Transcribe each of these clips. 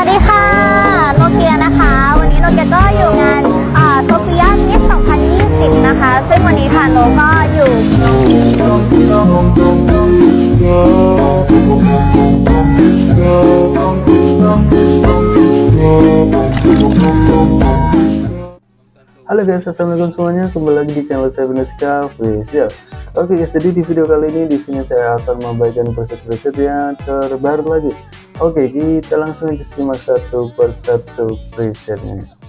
วัสดีค่ะ โนเกียนะคะ วันนี้โนเกียก็อยู่งานโซเฟียมิส2020 นะคะ ซึ่งวันนี้ค่ะโนก็อยู่ Halo guys, assalamualaikum semuanya. Kembali lagi di channel saya Venuska Official. Oke guys, jadi di video kali ini di sini saya akan membagikan preset-preset yang terbaru lagi. Oke, kita langsung simak satu persatu presetnya.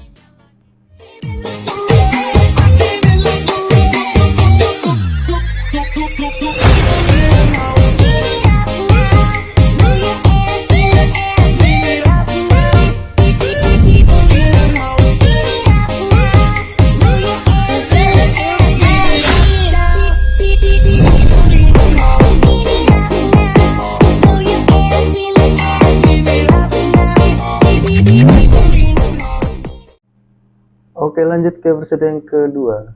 Oke lanjut ke preset yang kedua.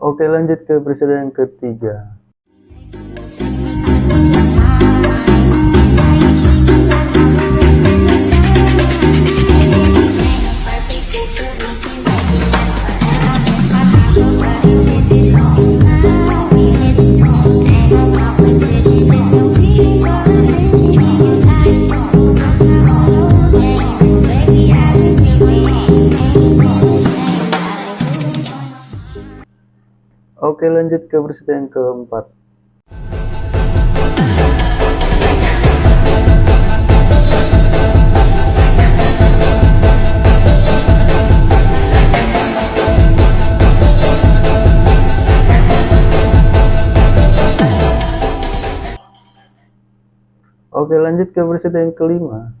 Oke lanjut ke preset yang ketiga. Oke lanjut ke preset yang keempat. Oke lanjut ke preset yang kelima.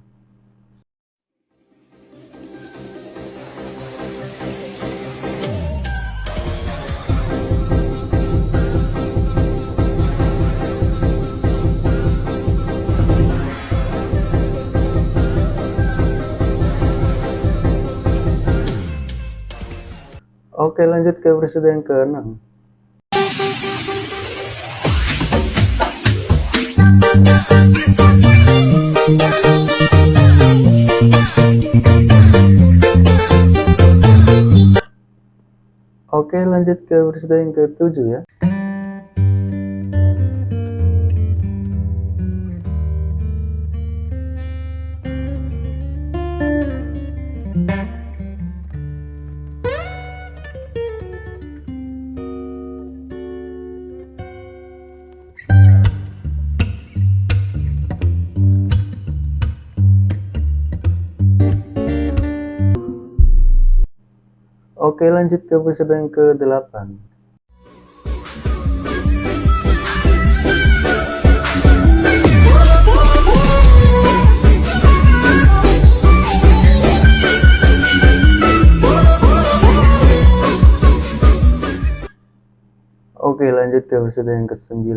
Oke lanjut ke preset yang ke-6 Oke lanjut ke preset yang ke-7 ya Oke lanjut ke episode yang ke-8 Oke lanjut ke episode yang ke-9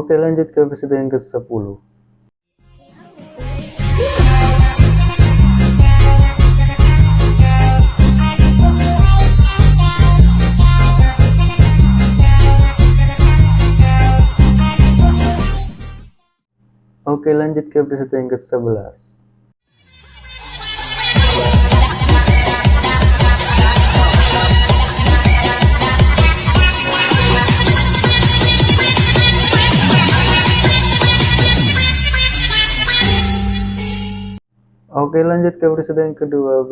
Oke lanjut ke episode yang ke-10 Oke lanjut ke episode yang ke-11 Oke lanjut ke episode yang ke-12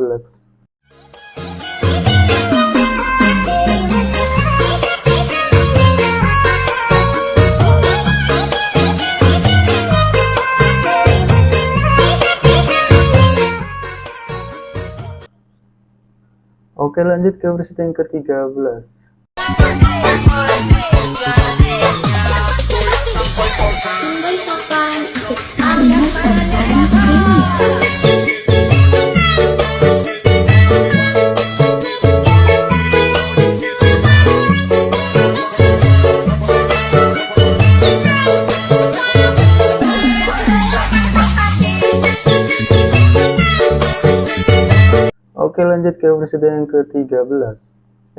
Oke lanjut ke presiden ke-13 lanjut ke presiden yang ke-13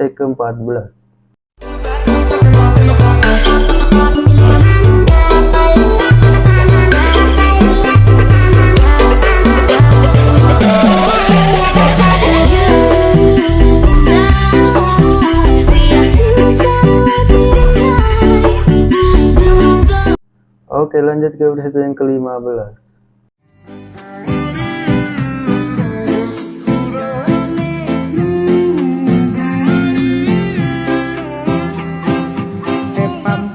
Eh ke-14 Oke lanjut ke presiden yang ke-15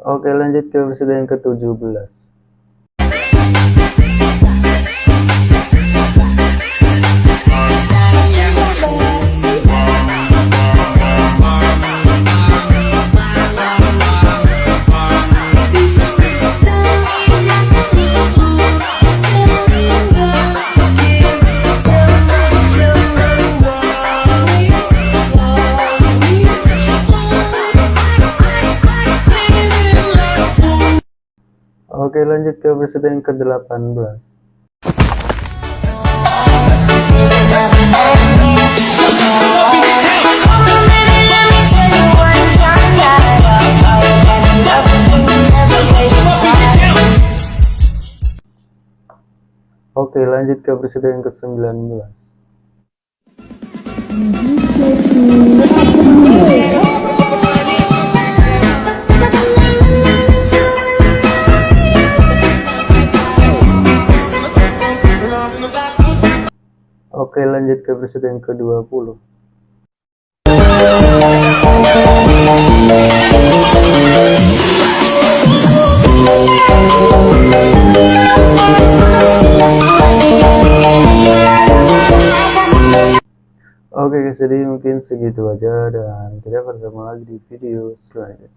Oke lanjut ke presiden yang ke-17 Oke lanjut ke presiden yang ke-18 Oke lanjut ke presiden yang ke-19 Oke lanjut ke presiden yang ke-20 Oke guys jadi mungkin segitu aja dan kita bertemu lagi di video selanjutnya